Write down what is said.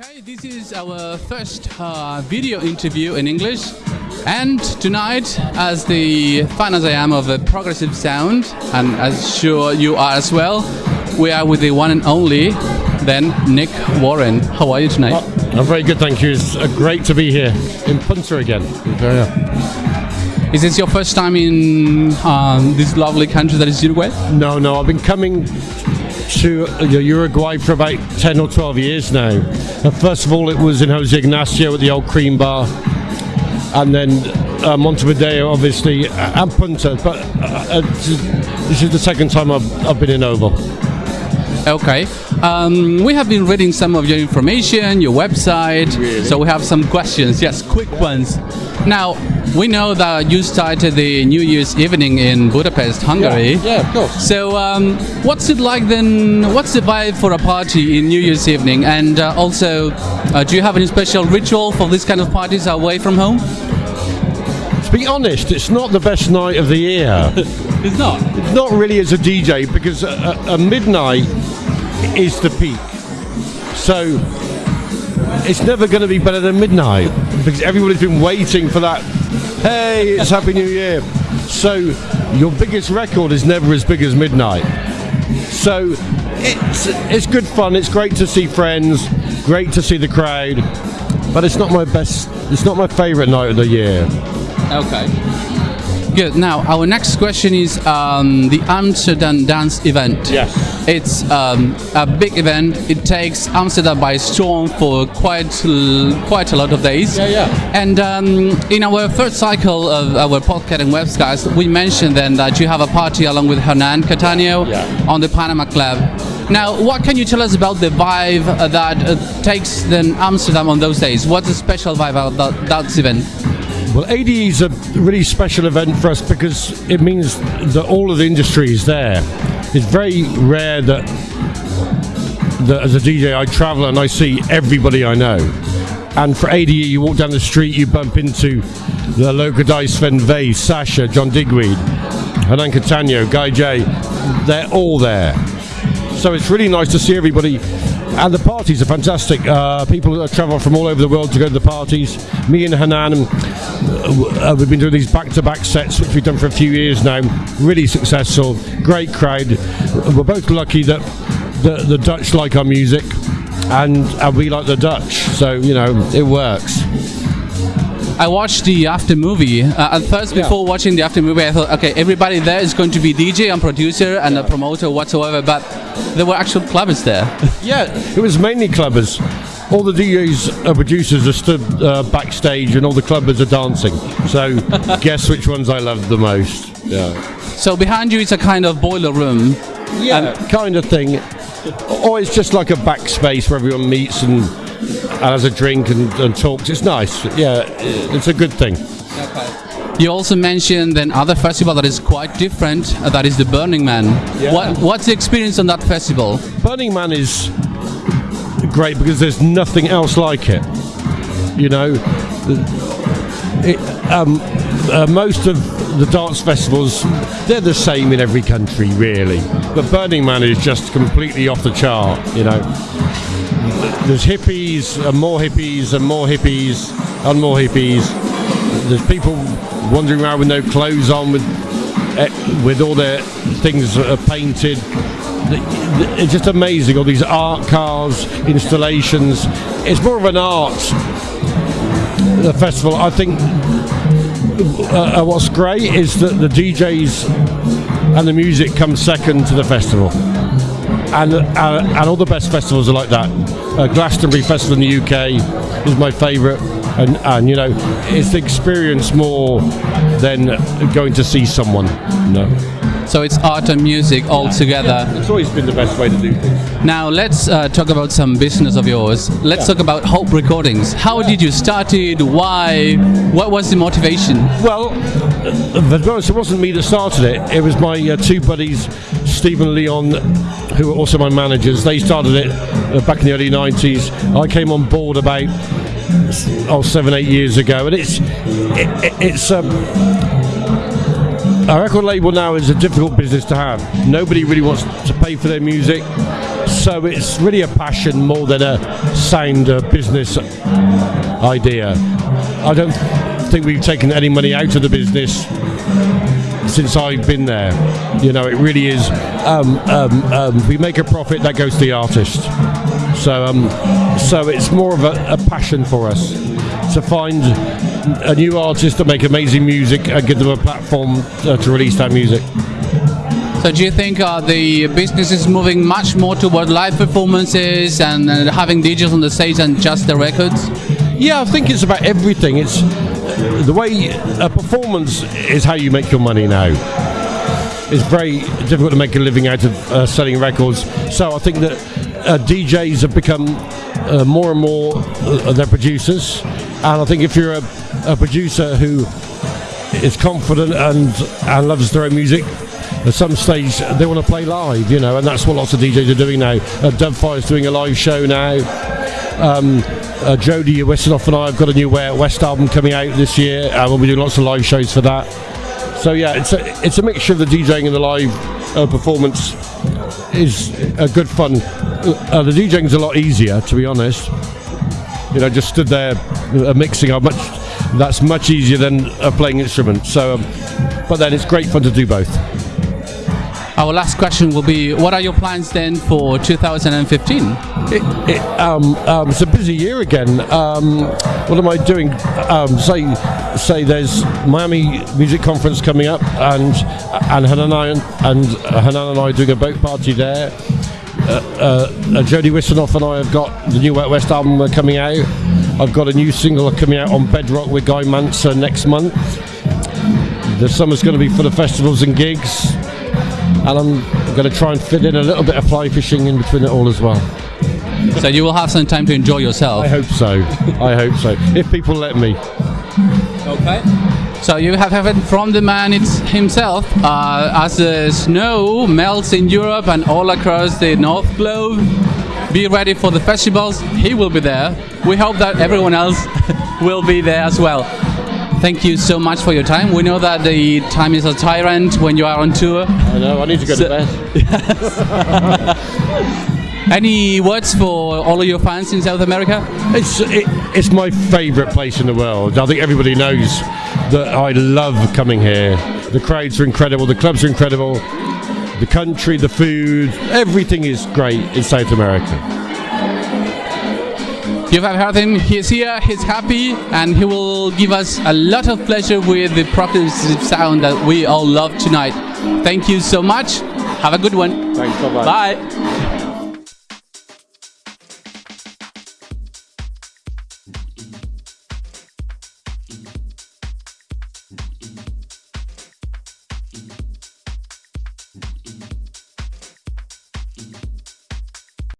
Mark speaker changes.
Speaker 1: Okay, this is our first uh, video interview in English. And tonight, as the fan as I am of a progressive sound, and as sure you are as well, we are with the one and only, then Nick Warren. How are you tonight?
Speaker 2: Oh, I'm very good, thank you. It's uh, great to be here in Punta again. Yeah.
Speaker 1: Is this your first time in um, this lovely country that is Uruguay?
Speaker 2: No, no, I've been coming to Uruguay for about 10 or 12 years now. And first of all, it was in Jose Ignacio at the old cream bar, and then uh, Montevideo, obviously, uh, and Punta. But uh, uh, this is the second time I've, I've been in Oval.
Speaker 1: Okay. Um, we have been reading some of your information, your website.
Speaker 2: Really?
Speaker 1: So we have some questions. Yes, quick ones. Now, we know that you started the New Year's evening in Budapest, Hungary.
Speaker 2: Yeah, yeah, of course.
Speaker 1: So, um, what's it like then? What's the vibe for a party in New Year's evening? And uh, also, uh, do you have any special ritual for this kind of parties away from home?
Speaker 2: To be honest, it's not the best night of the year.
Speaker 1: It's not.
Speaker 2: It's not really as a DJ because a, a midnight is the peak. So it's never going to be better than midnight because everybody's been waiting for that. Hey, it's Happy New Year. So your biggest record is never as big as midnight. So it's it's good fun. It's great to see friends. Great to see the crowd. But it's not my best. It's not my favourite night of the year.
Speaker 1: Okay. Good. Now, our next question is um, the Amsterdam Dance Event.
Speaker 2: Yes.
Speaker 1: It's um, a big event. It takes Amsterdam by storm for quite quite a lot of days.
Speaker 2: Yeah, yeah.
Speaker 1: And um, in our first cycle of our podcast and webcasts, we mentioned then that you have a party along with Hernan Cattaneo
Speaker 2: Yeah.
Speaker 1: on the Panama Club. Now, what can you tell us about the vibe that uh, takes then Amsterdam on those days? What's the special vibe about that, that event?
Speaker 2: Well, ADE is a really special event for us because it means that all of the industry is there. It's very rare that, that as a DJ I travel and I see everybody I know. And for ADE, you walk down the street, you bump into the local dice Sven Väth, Sasha, John Digweed, Hernan Cattaneo, Guy J. They're all there. So it's really nice to see everybody. And the parties are fantastic. Uh, people travel from all over the world to go to the parties. Me and Hernan, uh, we've been doing these back-to-back sets, which we've done for a few years now. Really successful, great crowd. We're both lucky that the, the Dutch like our music, and, and we like the Dutch. So you know, it works.
Speaker 1: I watched the after movie. Uh, at first,
Speaker 2: Yeah.
Speaker 1: before watching the after movie, I thought, okay, everybody there is going to be DJ and producer and a promoter whatsoever, but there were actual clubbers there.
Speaker 2: Yeah, it was mainly clubbers. All the DJs and producers are stood uh, backstage, and all the clubbers are dancing. So, guess which ones I love the most? Yeah.
Speaker 1: so behind you is a kind of boiler room.
Speaker 2: Yeah, kind of thing. Or it's just like a backspace where everyone meets and, and has a drink and, and talks. It's nice. Yeah, it's a good thing.
Speaker 1: You also mentioned then other festival that is quite different. Uh, that is the Burning Man.
Speaker 2: Yeah.
Speaker 1: What, what's the experience on that festival?
Speaker 2: Burning Man is great because there's nothing else like it. You know, it, um, uh, most of the dance festivals they're the same in every country, really. But Burning Man is just completely off the chart. You know, there's hippies and more hippies and more hippies and more hippies. There's people wandering around with no clothes on, with eh, with all their things painted. It's just amazing. All these art cars, installations. It's more of an art uh, festival. I think uh, uh, what's great is that the DJs and the music come second to the festival. And, uh, and all the best festivals are like that. Uh, Glastonbury Festival in the UK is my favourite, and, and you know, it's the experience more than going to see someone. No,
Speaker 1: So it's art and music all together.
Speaker 2: it's always been the best way to do things.
Speaker 1: Now let's uh, talk about some business of yours. Let's talk about Hope Recordings. How did you start it? Why? What was the motivation?
Speaker 2: Well, uh, to be honest, it wasn't me that started it. It was my uh, two buddies, Stephen Leon, who were also my managers. They started it uh, back in the early 90s. I came on board about oh, seven, eight years ago, and it's it, it- it's um, a record label now is a difficult business to have. Nobody really wants to pay for their music, so it's really a passion more than a sound uh, business idea. I don't think we've taken any money out of the business since I've been there. You know, it really is. Um, um, um, we make a profit that goes to the artist. So, um, so it's more of a, a passion for us to find a new artist to make amazing music and give them a platform uh, to release that music.
Speaker 1: So do you think uh, the business is moving much more toward live performances and, and having DJs on the stage than just the records?
Speaker 2: Yeah, I think it's about everything. It's the way a performance is how you make your money now. It's very difficult to make a living out of uh, selling records. So I think that uh, DJs have become uh, more and more uh, their producers, and I think if you're a, a producer who is confident and and loves their own music, at some stage they want to play live, you know, and that's what lots of DJs are doing now. Uh, Dubfire's doing a live show now. Um, uh, Jody Wisternoff and I have got a new West album coming out this year, and we'll be doing lots of live shows for that. So yeah, it's a it's a mixture of the DJing and the live uh, performance is a good fun. Uh, the DJing's a lot easier, to be honest. You know, just stood there uh, mixing up much. That's much easier than uh, playing instruments. So, um, but then it's great fun to do both.
Speaker 1: Our last question will be: What are your plans then for 2015?
Speaker 2: It, um, um, it's a busy year again. Um, what am I doing? Um, say, say there's Miami Music Conference coming up, and and Hernan and, and Hernan and I are doing a boat party there. Uh, uh, uh, Jody Wisternoff and I have got the new Wet West album uh, coming out. I've got a new single coming out on Bedrock with Guy Mantzur next month. The summer's going to be full of festivals and gigs, and I'm going to try and fit in a little bit of fly fishing in between it all as well.
Speaker 1: So you will have some time to enjoy yourself.
Speaker 2: I hope so. I hope so. If people let me.
Speaker 1: Okay. So you have heard from the man it's himself. Uh, as the snow melts in Europe and all across the North Globe, be ready for the festivals. He will be there. We hope that everyone else will be there as well. Thank you so much for your time. We know that the time is a tyrant when you are on tour.
Speaker 2: I know. I need to go
Speaker 1: So-
Speaker 2: to bed.
Speaker 1: Any words for all of your fans in South America?
Speaker 2: It's it, it's my favourite place in the world. I think everybody knows that I love coming here. The crowds are incredible. The clubs are incredible. The country, the food, everything is great in South America.
Speaker 1: You have heard him. He's here. He's happy, and he will give us a lot of pleasure with the progressive sound that we all love tonight. Thank you so much. Have a good one.
Speaker 2: Thanks. Bye bye.
Speaker 1: Bye.